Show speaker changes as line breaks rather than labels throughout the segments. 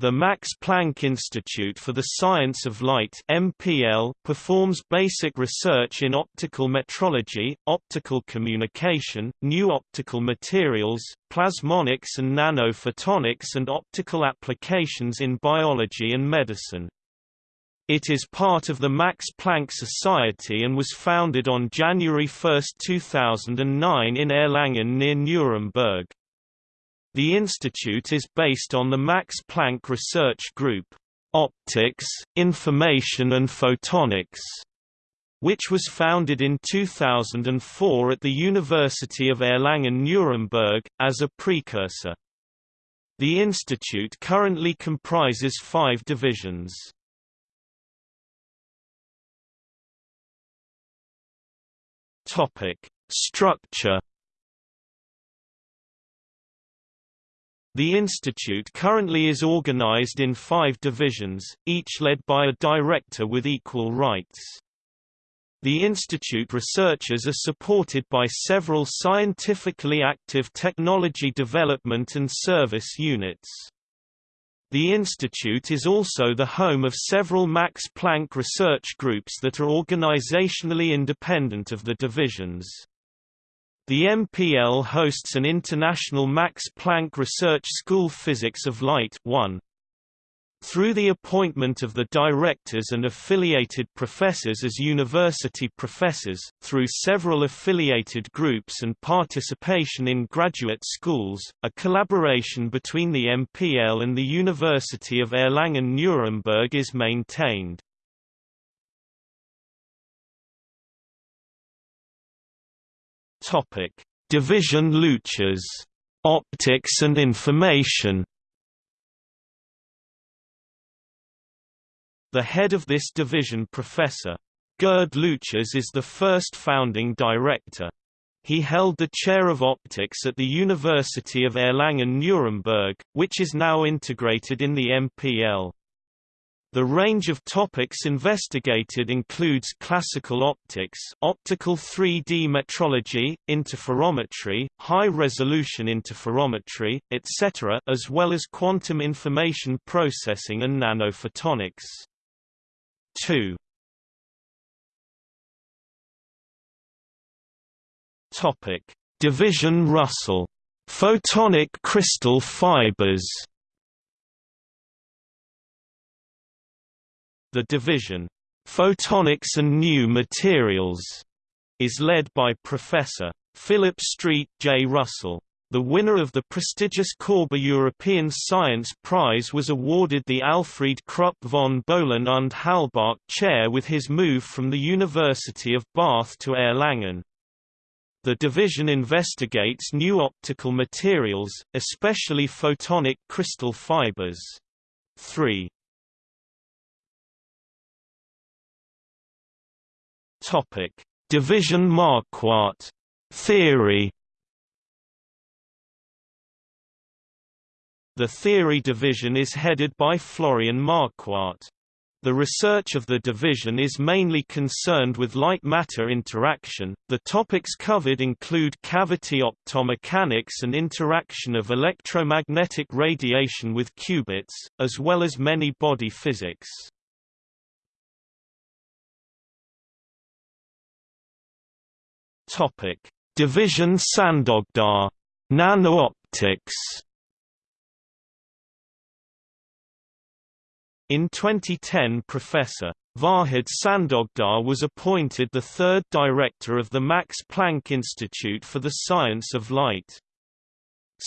The Max Planck Institute for the Science of Light (MPL) performs basic research in optical metrology, optical communication, new optical materials, plasmonics and nanophotonics and optical applications in biology and medicine. It is part of the Max Planck Society and was founded on January 1, 2009 in Erlangen near Nuremberg. The institute is based on the Max Planck Research Group, Optics, Information and Photonics, which was founded in 2004 at the University of Erlangen-Nuremberg, as a precursor. The institute currently comprises five divisions. Structure The institute currently is organized in five divisions, each led by a director with equal rights. The institute researchers are supported by several scientifically active technology development and service units. The institute is also the home of several Max Planck research groups that are organizationally independent of the divisions. The MPL hosts an international Max Planck Research School Physics of Light 1. Through the appointment of the directors and affiliated professors as university professors, through several affiliated groups and participation in graduate schools, a collaboration between the MPL and the University of Erlangen-Nuremberg is maintained. Topic: Division Leuchs, Optics and Information. The head of this division Professor Gerd Leuchs is the first founding director. He held the chair of optics at the University of Erlangen-Nuremberg, which is now integrated in the MPL. The range of topics investigated includes classical optics optical 3D metrology, interferometry, high-resolution interferometry, etc. as well as quantum information processing and nanophotonics. 2. Division Russell. Photonic crystal fibers The division, Photonics and New Materials, is led by Professor Philip Street J. Russell. The winner of the prestigious Korber European Science Prize was awarded the Alfred Krupp von Bohlen und Halbach Chair with his move from the University of Bath to Erlangen. The division investigates new optical materials, especially photonic crystal fibers. 3. Topic: Division Marquardt theory. The theory division is headed by Florian Marquardt. The research of the division is mainly concerned with light-matter interaction. The topics covered include cavity optomechanics and interaction of electromagnetic radiation with qubits, as well as many body physics. Topic: Division Sandoghdar Nanooptics. In 2010 Professor Vahid Sandoghdar was appointed the third director of the Max Planck Institute for the Science of Light.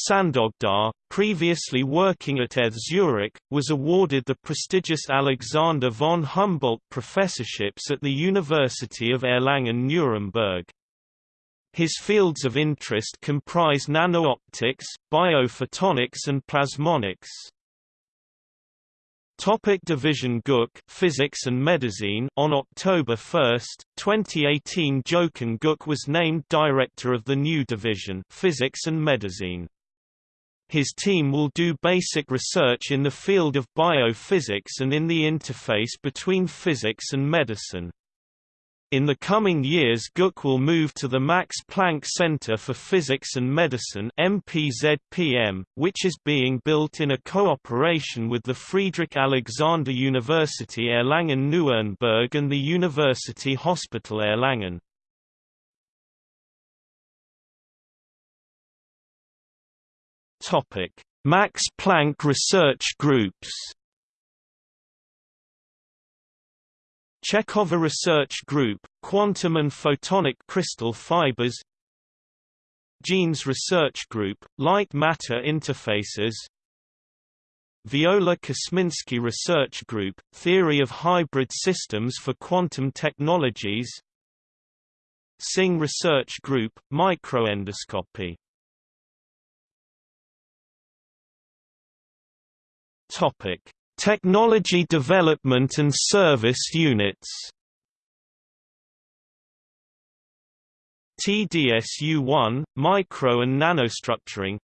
Sandoghdar, previously working at ETH Zurich, was awarded the prestigious Alexander von Humboldt professorships at the University of Erlangen-Nuremberg. His fields of interest comprise nanooptics, biophotonics and plasmonics. Topic Division Guck Physics and Medicine On October 1, 2018 Jochen Guck was named director of the new division Physics and Medicine. His team will do basic research in the field of biophysics and in the interface between physics and medicine. In the coming years Guck will move to the Max Planck Center for Physics and Medicine MPZPM, which is being built in a cooperation with the Friedrich Alexander University Erlangen-Nuremberg and the University Hospital Erlangen. Max Planck research groups Chekhova Research Group, Quantum and Photonic Crystal Fibers Genes Research Group, Light Matter Interfaces Viola Kosminski Research Group, Theory of Hybrid Systems for Quantum Technologies Singh Research Group, Microendoscopy Topic Technology Development and Service Units. TDSU-1, Micro and Nanostructuring.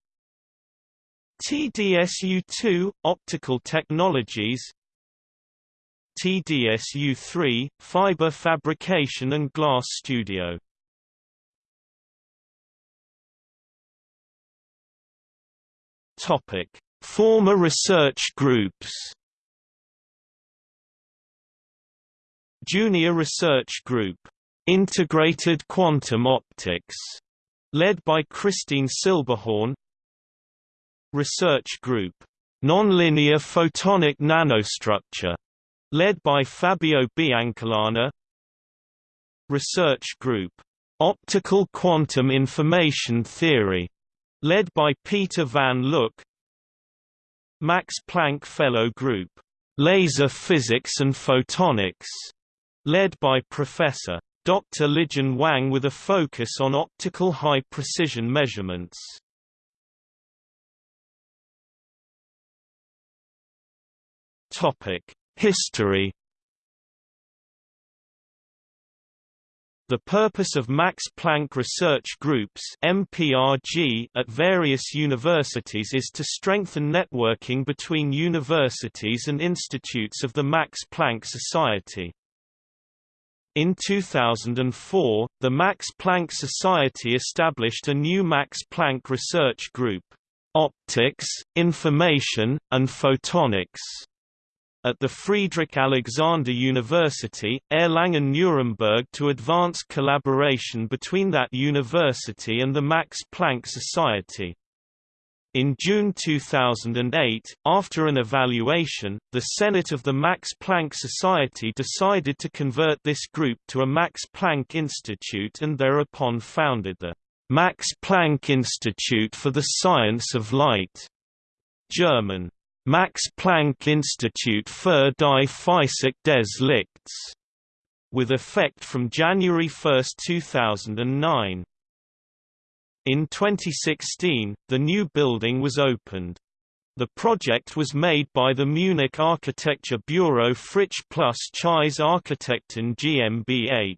TDSU-2, Optical Technologies. TDSU-3, Fiber Fabrication and Glass Studio. Former research groups Junior Research Group, Integrated Quantum Optics, led by Christine Silberhorn. Research Group, Nonlinear Photonic Nanostructure, led by Fabio Biancalana. Research Group, Optical Quantum Information Theory, led by Peter van Loock. Max Planck Fellow Group, Laser Physics and Photonics, led by Professor. Dr. Lijun Wang with a focus on optical high-precision measurements. History The purpose of Max Planck Research Groups MPRG at various universities is to strengthen networking between universities and institutes of the Max Planck Society. In 2004, the Max Planck Society established a new Max Planck Research Group, Optics, Information, and Photonics, at the Friedrich Alexander University, Erlangen-Nuremberg to advance collaboration between that university and the Max Planck Society. In June 2008, after an evaluation, the Senate of the Max Planck Society decided to convert this group to a Max Planck Institute and thereupon founded the Max Planck Institute for the Science of Light German, Max Planck Institut für die Physik des Lichts, with effect from January 1, 2009. In 2016, the new building was opened. The project was made by the Munich architecture bureau Fritzsch plus Zeiss Architekten GmbH.